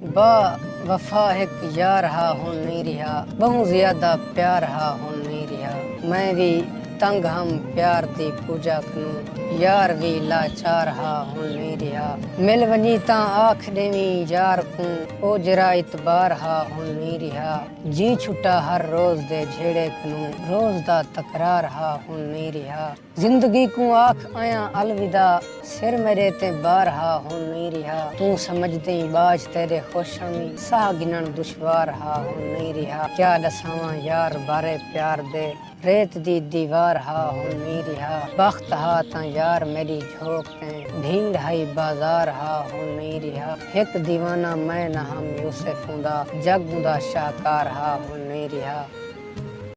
با وفا ایک یار ہا ہوں نہیں رہا بہت زیادہ پیار ہا ہوں نہیں رہا میں بھی تنگ ہم پیار دی پوجا کنوں یار بھی لاچار ہا ہوں نہیں رہا مل ونی تاں آکھ دیویں یار کوں۔ او جرا اتبار ہا ہوں نہیں رہا جی چھٹا ہر روز دے جھیڑے کنوں روز دا تکرار ہا ہوں نہیں رہا زندگی کو آکھ آیا الوداع۔ سر میرے تے بار ہا ہوں نہیں رہا تو سمجھ دیں باج تیرے خوشمی ساہ گنن دشوار ہا ہوں نہیں رہا کیا دساواں یار بارے پیار دے۔ ریت دی دیوار ہا ہوں نہیں رہا بخت ہا تاں یار میری جھوک تے بھیڑ ہائی بازار ہا ہوں نہیں رہا ایک دیوانہ میں نہ ہم یوسف ہوں دا جگ دا شاہکار ہا ہوں نہیں رہا